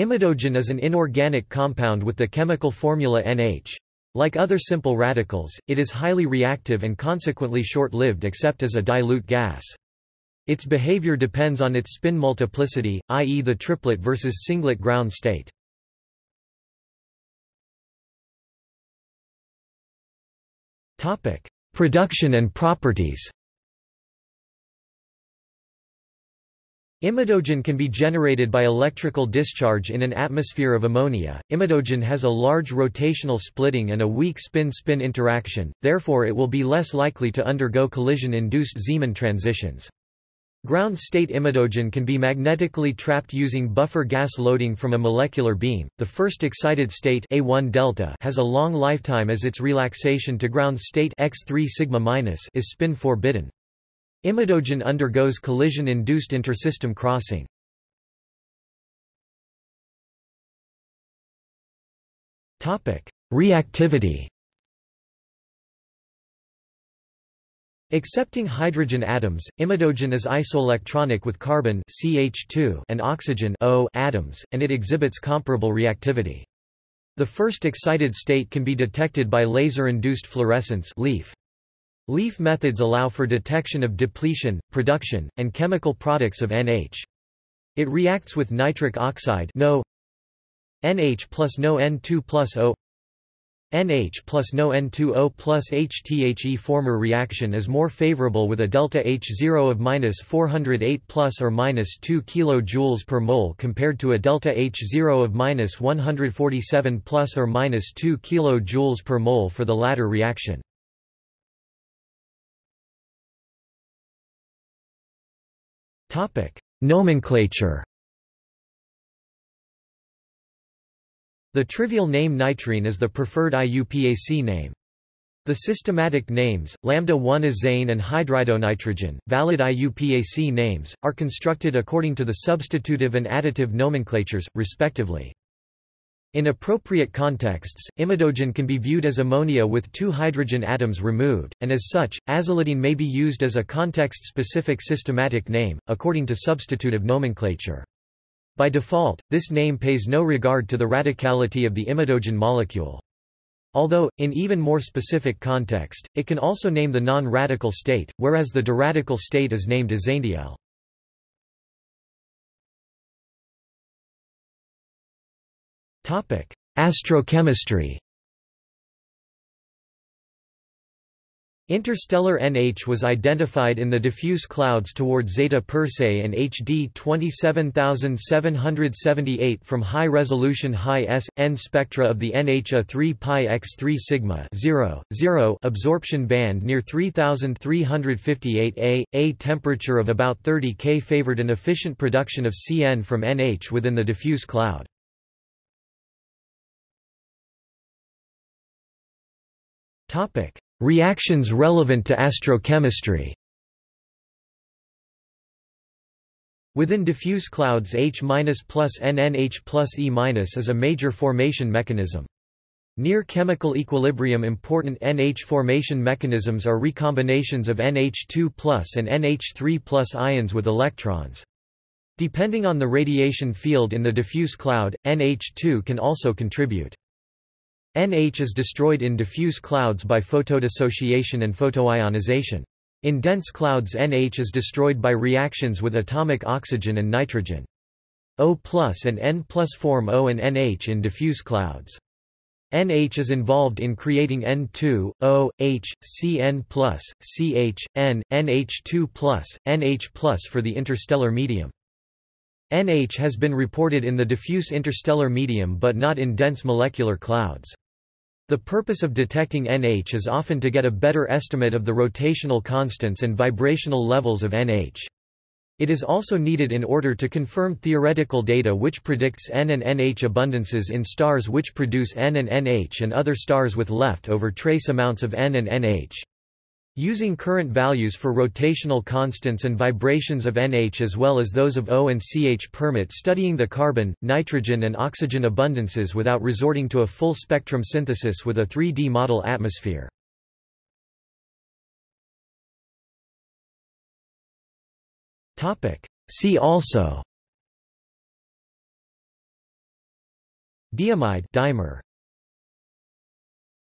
Imidogen is an inorganic compound with the chemical formula NH. Like other simple radicals, it is highly reactive and consequently short-lived except as a dilute gas. Its behavior depends on its spin multiplicity, i.e. the triplet versus singlet ground state. Production and properties Imidogen can be generated by electrical discharge in an atmosphere of ammonia. Imidogen has a large rotational splitting and a weak spin-spin interaction, therefore it will be less likely to undergo collision-induced Zeeman transitions. Ground state imidogen can be magnetically trapped using buffer gas loading from a molecular beam. The first excited state A1 delta has a long lifetime as its relaxation to ground state X3 sigma is spin forbidden. Imidogen undergoes collision-induced intersystem crossing. Reactivity Accepting hydrogen atoms, imidogen is isoelectronic with carbene CH2 and oxygen O atoms, and it exhibits comparable reactivity. The first excited state can be detected by laser-induced fluorescence LIF. LIF methods allow for detection of depletion, production, and chemical products of NH. It reacts with nitric oxide NO NH plus NO N2 plus O NH plus NO N2O plus HTHE former reaction is more favorable with a delta H0 of minus 408 plus or minus 2 kJ per mole compared to a delta H0 of minus 147 plus or minus 2 kJ per mole for the latter reaction. Nomenclature. The trivial name nitrene is the preferred IUPAC name. The systematic names, lambda-1-azane and hydridonitrogen, valid IUPAC names, are constructed according to the substitutive and additive nomenclatures, respectively. In appropriate contexts, imidogen can be viewed as ammonia with two hydrogen atoms removed, and as such, azylidene may be used as a context-specific systematic name, according to substitutive nomenclature. By default, this name pays no regard to the radicality of the imidogen molecule. Although, in even more specific context, it can also name the non-radical state, whereas the diradical state is named azanediyl. Astrochemistry Interstellar NH was identified in the diffuse clouds toward Zeta Persei and HD 27778 from high-resolution high-S.N spectra of the NH A3 pi x3 sigma 0, 0 absorption band near 3358 A. A temperature of about 30 K favored an efficient production of CN from NH within the diffuse cloud. Topic: Reactions relevant to astrochemistry. Within diffuse clouds H plus NNH plus E is a major formation mechanism. Near chemical equilibrium important NH formation mechanisms are recombinations of NH2 and NH3 ions with electrons. Depending on the radiation field in the diffuse cloud, NH2 can also contribute. NH is destroyed in diffuse clouds by photodissociation and photoionization. In dense clouds NH is destroyed by reactions with atomic oxygen and nitrogen. O and N plus form O and NH in diffuse clouds. NH is involved in creating N2, O, H, Cn+, CH, N, NH2+, NH+, for the interstellar medium. NH has been reported in the diffuse interstellar medium but not in dense molecular clouds. The purpose of detecting NH is often to get a better estimate of the rotational constants and vibrational levels of NH. It is also needed in order to confirm theoretical data which predicts N and NH abundances in stars which produce N and NH and other stars with left-over trace amounts of N and NH. Using current values for rotational constants and vibrations of NH as well as those of O and CH permit studying the carbon, nitrogen and oxygen abundances without resorting to a full spectrum synthesis with a 3D model atmosphere. See also. Diimide dimer